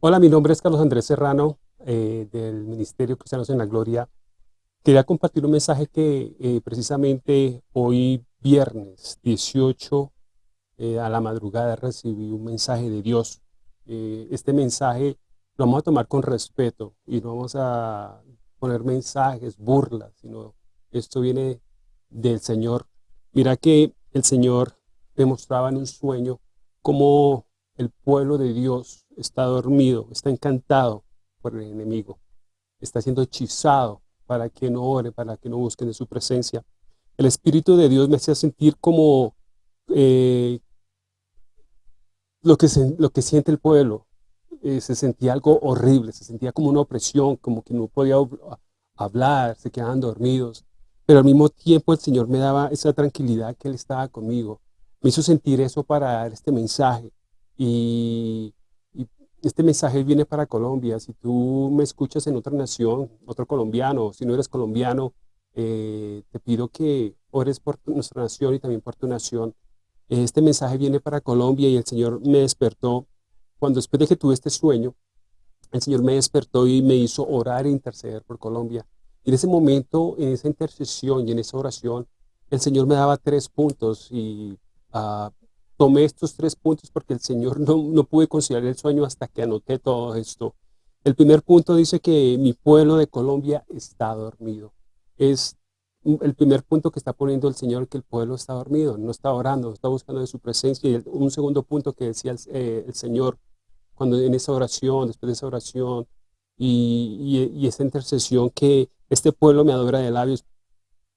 Hola, mi nombre es Carlos Andrés Serrano, eh, del Ministerio Cristianos en la Gloria. Quería compartir un mensaje que eh, precisamente hoy viernes 18 eh, a la madrugada recibí un mensaje de Dios. este mensaje lo vamos a tomar con respeto y no vamos a poner mensajes, burlas, sino esto viene del Señor. Mira que el Señor demostraba en un sueño cómo el pueblo de Dios está dormido, está encantado por el enemigo, está siendo hechizado para que no ore, para que no busquen de su presencia. El Espíritu de Dios me hacía sentir como eh, lo, que lo que siente el pueblo. Eh, se sentía algo horrible, se sentía como una opresión, como que no podía hablar, se quedaban dormidos. Pero al mismo tiempo el Señor me daba esa tranquilidad que Él estaba conmigo. Me hizo sentir eso para dar este mensaje. Y, este mensaje viene para Colombia. Si tú me escuchas en otra nación, otro colombiano, si no eres colombiano, eh, te pido que ores por nuestra nación y también por tu nación. Este mensaje viene para Colombia y el Señor me despertó. Cuando después de que tuve este sueño, el Señor me despertó y me hizo orar e interceder por Colombia. Y en ese momento, en esa intercesión y en esa oración, el Señor me daba tres puntos y uh, tomé estos tres puntos porque el Señor no, no pude conciliar el sueño hasta que anoté todo esto. El primer punto dice que mi pueblo de Colombia está dormido. Es el primer punto que está poniendo el Señor, que el pueblo está dormido, no está orando, está buscando de su presencia. Y un segundo punto que decía el, eh, Señor, cuando en esa oración, después de esa oración y, y, esa intercesión, que este pueblo me adora de labios,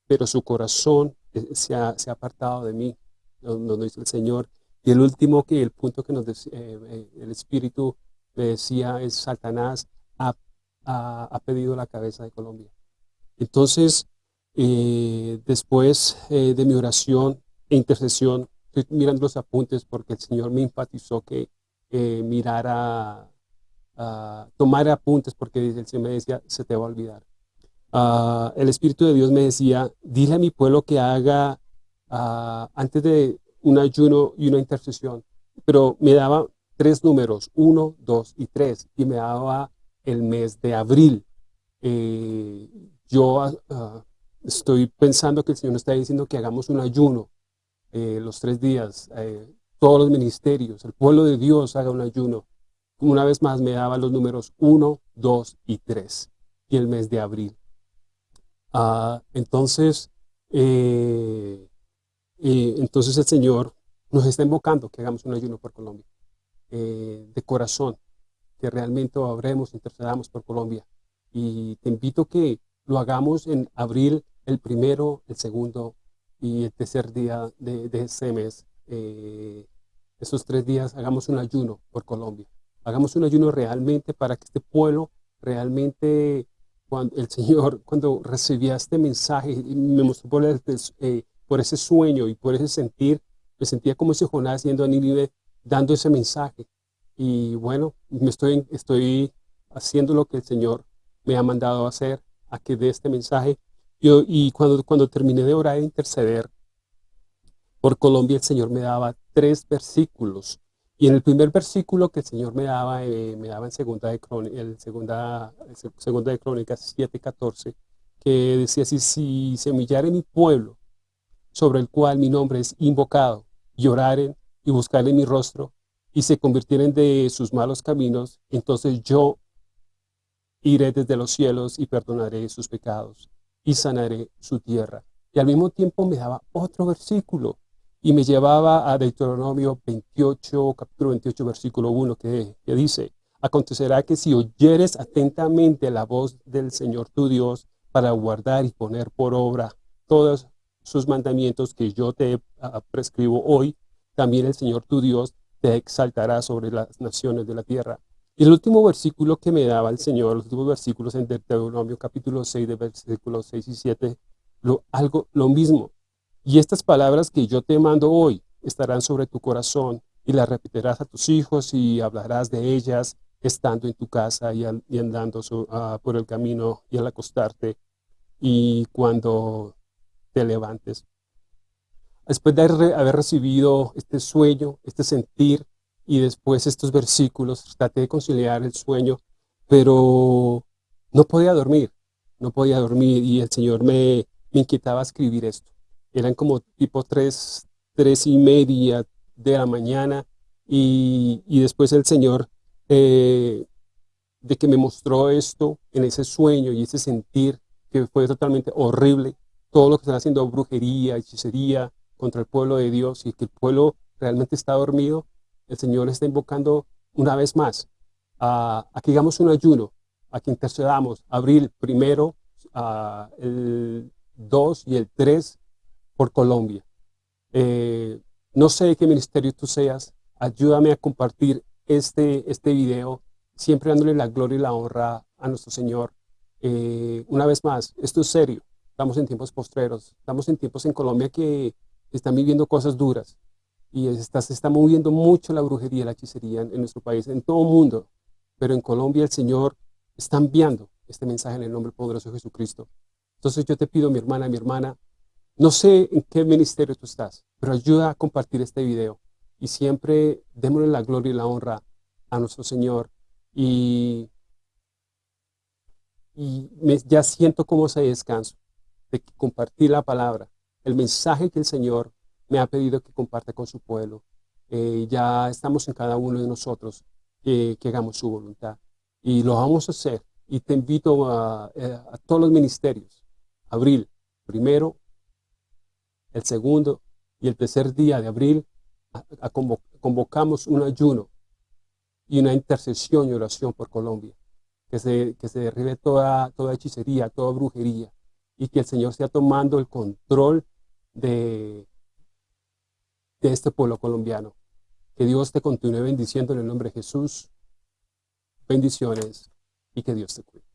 pero su corazón eh, se ha, se ha apartado de mí nos, dice el Señor. Y el último, que el punto que nos eh, eh, el Espíritu me decía es Satanás ha, ha, pedido la cabeza de Colombia. Entonces, eh, después de mi oración e intercesión, estoy mirando los apuntes porque el Señor me enfatizó que mirara, tomar apuntes porque el Señor me decía, se te va a olvidar. Ah, el Espíritu de Dios me decía, dile a mi pueblo que haga Ah, antes de un ayuno y una intercesión, pero me daba tres números, uno, dos y tres, y me daba el mes de abril. Eh, yo ah, estoy pensando que el Señor está diciendo que hagamos un ayuno eh, los tres días, eh, todos los ministerios, el pueblo de Dios haga un ayuno. Una vez más me daba los números uno, dos y tres, y el mes de abril. Ah, entonces, entonces el Señor nos está invocando que hagamos un ayuno por Colombia, eh, de corazón, que realmente obremos, intercedamos por Colombia. Y te invito que lo hagamos en abril, el primero, el segundo y el tercer día de, de ese mes. Eh, esos tres días hagamos un ayuno por Colombia. Hagamos un ayuno realmente para que este pueblo realmente, cuando el Señor, cuando recibía este mensaje, me mostró por el, eh, por ese sueño y por ese sentir, me sentía como ese Jonás yendo a Nínive, dando ese mensaje. Y bueno, me estoy, estoy haciendo lo que el Señor me ha mandado hacer, a que dé este mensaje. Yo, y cuando, cuando terminé de orar e interceder por Colombia, el Señor me daba tres versículos. Y en el primer versículo que el Señor me daba, eh, me daba en segunda de, el segunda, segunda de Crónicas 7.14, que decía así, si se humillare mi pueblo, sobre el cual mi nombre es invocado, lloraren y buscaren mi rostro, y se convirtieren de sus malos caminos, entonces yo iré desde los cielos y perdonaré sus pecados, y sanaré su tierra. Y al mismo tiempo me daba otro versículo, y me llevaba a Deuteronomio 28, capítulo 28, versículo 1, que, que dice, Acontecerá que si oyeres atentamente la voz del Señor tu Dios, para guardar y poner por obra todas sus mandamientos que yo te ah, prescribo hoy, también el Señor tu Dios te exaltará sobre las naciones de la tierra. Y el último versículo que me daba el Señor, los últimos versículos en Deuteronomio capítulo 6, de versículos 6 y 7, lo, algo, lo mismo. Y estas palabras que yo te mando hoy estarán sobre tu corazón y las repetirás a tus hijos y hablarás de ellas estando en tu casa y, andando ah, por el camino y al acostarte. Y cuando te levantes. Después de haber recibido este sueño, este sentir, y después estos versículos, traté de conciliar el sueño, pero no podía dormir, no podía dormir y el Señor me, me inquietaba escribir esto. Eran como tipo tres, tres y media de la mañana y, y después el Señor eh, de que me mostró esto en ese sueño y ese sentir que fue totalmente horrible, todo lo que están haciendo brujería, hechicería contra el pueblo de Dios y que el pueblo realmente está dormido, el Señor está invocando una vez más a, que hagamos un ayuno, a que intercedamos, abril primero, el 2 y el 3 por Colombia. Eh, no sé qué ministerio tú seas, ayúdame a compartir este, este video, siempre dándole la gloria y la honra a nuestro Señor. Eh, una vez más, esto es serio, estamos en tiempos postreros, estamos en tiempos en Colombia que están viviendo cosas duras y está, se está moviendo mucho la brujería, la hechicería en, nuestro país, en todo el mundo, pero en Colombia el Señor está enviando este mensaje en el nombre poderoso de Jesucristo. Entonces yo te pido, mi hermana, mi hermana, no sé en qué ministerio tú estás, pero ayuda a compartir este video y siempre démosle la gloria y la honra a nuestro Señor. Y, y ya siento como ese descanso de compartir la palabra, el mensaje que el Señor me ha pedido que comparta con su pueblo. Eh, ya estamos en cada uno de nosotros que hagamos su voluntad. Y lo vamos a hacer. Y te invito a, eh, todos los ministerios. Abril, primero, el segundo y el tercer día de abril, a, convocamos un ayuno y una intercesión y oración por Colombia. Que se, que se derribe toda, toda hechicería, toda brujería. Y que el Señor esté tomando el control de, de este pueblo colombiano. Que Dios te continúe bendiciendo en el nombre de Jesús. Bendiciones y que Dios te cuide.